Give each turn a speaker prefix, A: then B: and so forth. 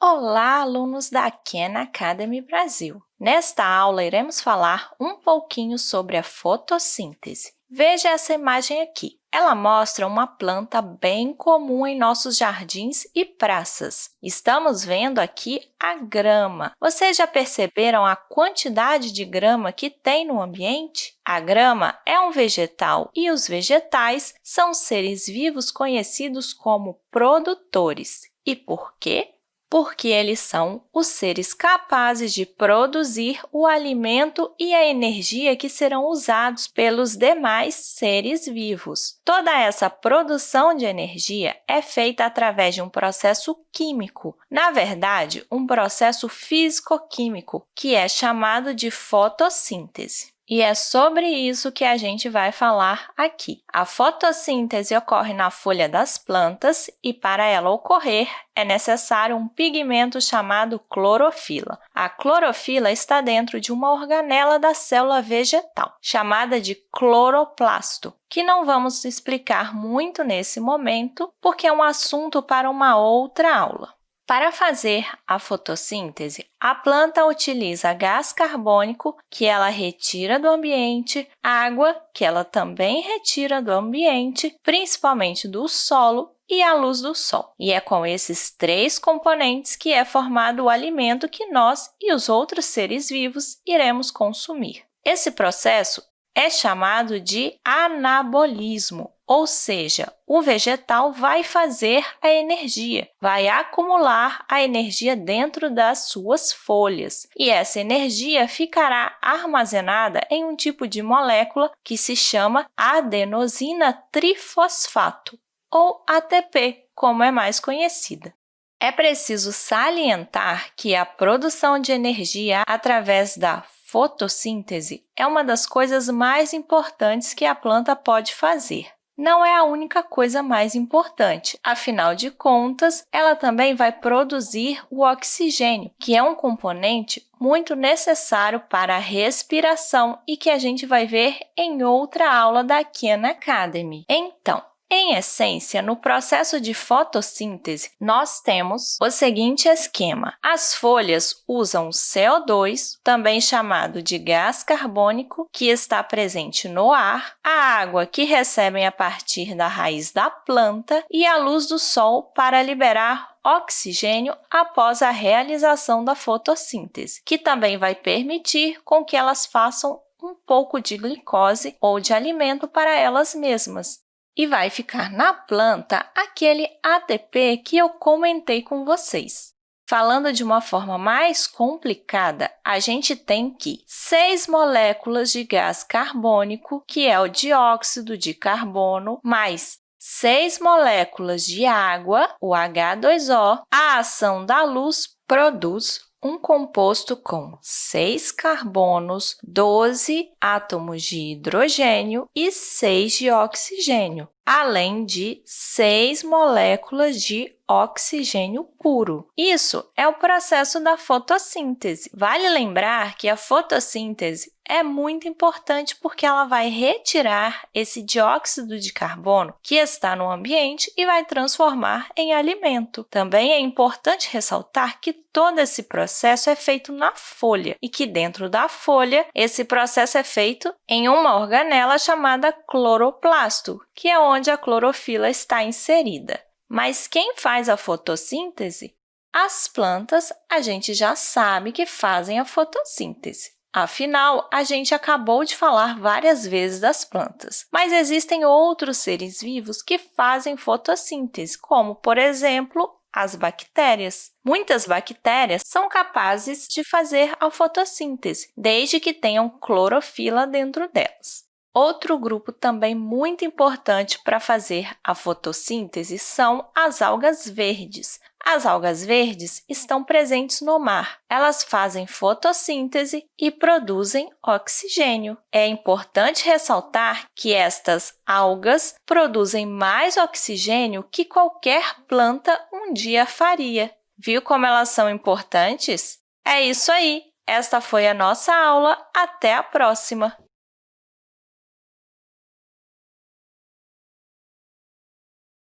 A: Olá, alunos da Khan Academy Brasil! Nesta aula, iremos falar um pouquinho sobre a fotossíntese. Veja essa imagem aqui. Ela mostra uma planta bem comum em nossos jardins e praças. Estamos vendo aqui a grama. Vocês já perceberam a quantidade de grama que tem no ambiente? A grama é um vegetal e os vegetais são seres vivos conhecidos como produtores. E por quê? Porque eles são os seres capazes de produzir o alimento e a energia que serão usados pelos demais seres vivos. Toda essa produção de energia é feita através de um processo químico, na verdade, um processo físico-químico, que é chamado de fotossíntese. E é sobre isso que a gente vai falar aqui. A fotossíntese ocorre na folha das plantas e, para ela ocorrer, é necessário um pigmento chamado clorofila. A clorofila está dentro de uma organela da célula vegetal, chamada de cloroplasto, que não vamos explicar muito nesse momento, porque é um assunto para uma outra aula. Para fazer a fotossíntese, a planta utiliza gás carbônico, que ela retira do ambiente, água, que ela também retira do ambiente, principalmente do solo, e a luz do sol. E é com esses três componentes que é formado o alimento que nós e os outros seres vivos iremos consumir. Esse processo é chamado de anabolismo, ou seja, o vegetal vai fazer a energia, vai acumular a energia dentro das suas folhas, e essa energia ficará armazenada em um tipo de molécula que se chama adenosina trifosfato, ou ATP, como é mais conhecida. É preciso salientar que a produção de energia através da fotossíntese é uma das coisas mais importantes que a planta pode fazer. Não é a única coisa mais importante, afinal de contas, ela também vai produzir o oxigênio, que é um componente muito necessário para a respiração e que a gente vai ver em outra aula da Khan Academy. Então, em essência, no processo de fotossíntese, nós temos o seguinte esquema. As folhas usam CO2, também chamado de gás carbônico, que está presente no ar, a água que recebem a partir da raiz da planta e a luz do sol para liberar oxigênio após a realização da fotossíntese, que também vai permitir com que elas façam um pouco de glicose ou de alimento para elas mesmas e vai ficar na planta aquele ATP que eu comentei com vocês. Falando de uma forma mais complicada, a gente tem que seis moléculas de gás carbônico, que é o dióxido de carbono, mais seis moléculas de água, o H2O, a ação da luz produz um composto com 6 carbonos, 12 átomos de hidrogênio e 6 de oxigênio, além de 6 moléculas de oxigênio puro. Isso é o processo da fotossíntese. Vale lembrar que a fotossíntese é muito importante porque ela vai retirar esse dióxido de carbono que está no ambiente e vai transformar em alimento. Também é importante ressaltar que todo esse processo é feito na folha e que dentro da folha esse processo é feito em uma organela chamada cloroplasto, que é onde a clorofila está inserida. Mas quem faz a fotossíntese? As plantas, a gente já sabe que fazem a fotossíntese. Afinal, a gente acabou de falar várias vezes das plantas, mas existem outros seres vivos que fazem fotossíntese, como, por exemplo, as bactérias. Muitas bactérias são capazes de fazer a fotossíntese, desde que tenham clorofila dentro delas. Outro grupo também muito importante para fazer a fotossíntese são as algas verdes. As algas verdes estão presentes no mar. Elas fazem fotossíntese e produzem oxigênio. É importante ressaltar que estas algas produzem mais oxigênio que qualquer planta um dia faria. Viu como elas são importantes? É isso aí! Esta foi a nossa aula. Até a próxima!